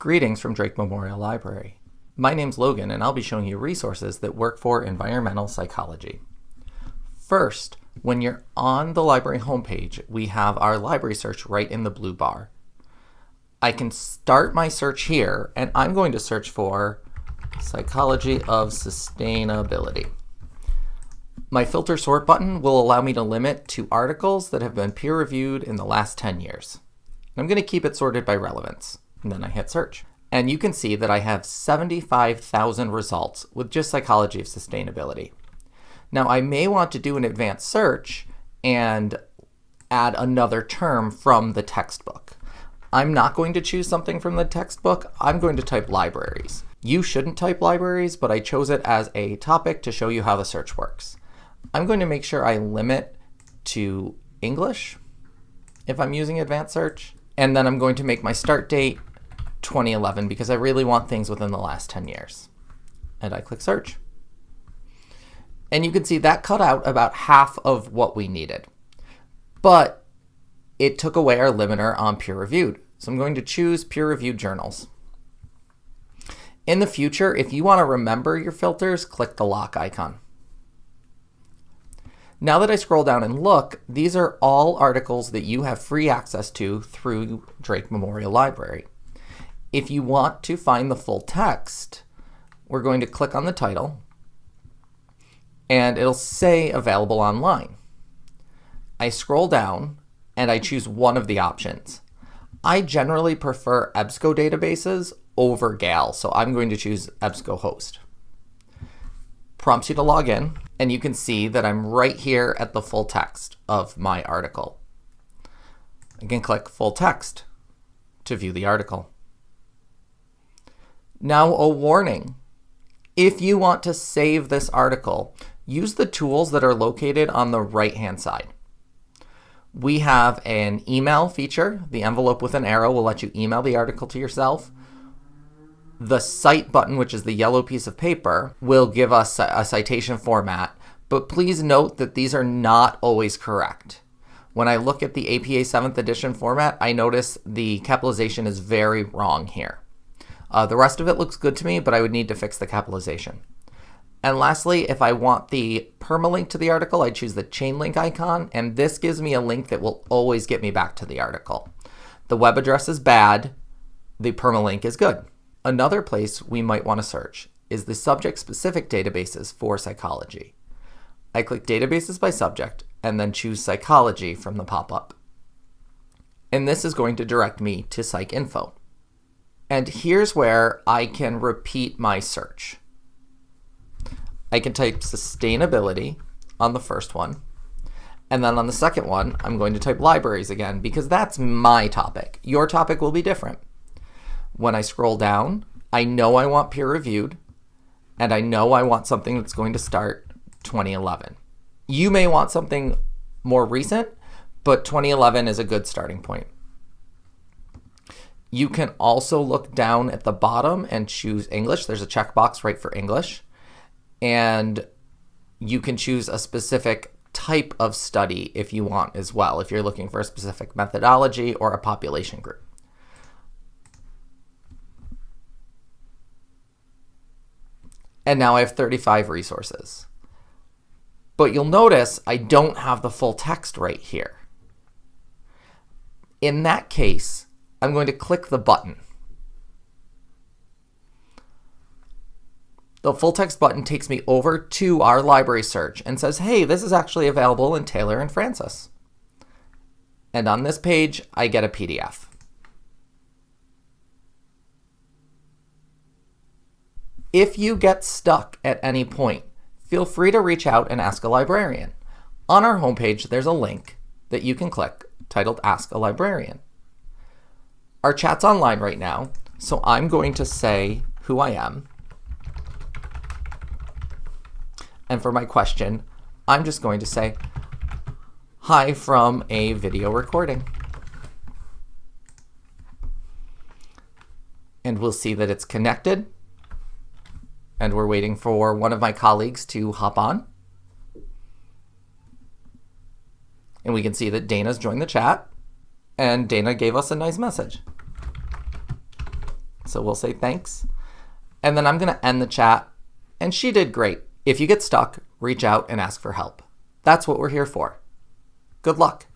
Greetings from Drake Memorial Library. My name's Logan and I'll be showing you resources that work for environmental psychology. First, when you're on the library homepage, we have our library search right in the blue bar. I can start my search here and I'm going to search for Psychology of Sustainability. My filter sort button will allow me to limit to articles that have been peer reviewed in the last 10 years. I'm going to keep it sorted by relevance and then I hit search. And you can see that I have 75,000 results with just psychology of sustainability. Now I may want to do an advanced search and add another term from the textbook. I'm not going to choose something from the textbook. I'm going to type libraries. You shouldn't type libraries, but I chose it as a topic to show you how the search works. I'm going to make sure I limit to English if I'm using advanced search. And then I'm going to make my start date 2011 because I really want things within the last 10 years. And I click search. And you can see that cut out about half of what we needed. But it took away our limiter on peer reviewed. So I'm going to choose peer reviewed journals. In the future, if you want to remember your filters, click the lock icon. Now that I scroll down and look, these are all articles that you have free access to through Drake Memorial Library. If you want to find the full text, we're going to click on the title and it'll say available online. I scroll down and I choose one of the options. I generally prefer EBSCO databases over Gale, so I'm going to choose EBSCOhost. Prompts you to log in, and you can see that I'm right here at the full text of my article. I can click full text to view the article. Now a warning. If you want to save this article, use the tools that are located on the right-hand side. We have an email feature. The envelope with an arrow will let you email the article to yourself. The cite button, which is the yellow piece of paper, will give us a citation format. But please note that these are not always correct. When I look at the APA 7th edition format, I notice the capitalization is very wrong here. Uh, the rest of it looks good to me, but I would need to fix the capitalization. And lastly, if I want the permalink to the article, I choose the chain link icon, and this gives me a link that will always get me back to the article. The web address is bad, the permalink is good. Another place we might want to search is the subject-specific databases for psychology. I click Databases by Subject, and then choose Psychology from the pop-up. And this is going to direct me to PsycInfo. And here's where I can repeat my search. I can type sustainability on the first one. And then on the second one, I'm going to type libraries again because that's my topic. Your topic will be different. When I scroll down, I know I want peer reviewed and I know I want something that's going to start 2011. You may want something more recent, but 2011 is a good starting point. You can also look down at the bottom and choose English. There's a checkbox right for English. And you can choose a specific type of study if you want as well, if you're looking for a specific methodology or a population group. And now I have 35 resources. But you'll notice I don't have the full text right here. In that case, I'm going to click the button. The full text button takes me over to our library search and says, hey, this is actually available in Taylor and Francis. And on this page, I get a PDF. If you get stuck at any point, feel free to reach out and ask a librarian. On our homepage, there's a link that you can click titled Ask a Librarian. Our chat's online right now, so I'm going to say who I am. And for my question, I'm just going to say, hi from a video recording. And we'll see that it's connected. And we're waiting for one of my colleagues to hop on. And we can see that Dana's joined the chat and Dana gave us a nice message. So we'll say thanks. And then I'm going to end the chat. And she did great. If you get stuck, reach out and ask for help. That's what we're here for. Good luck.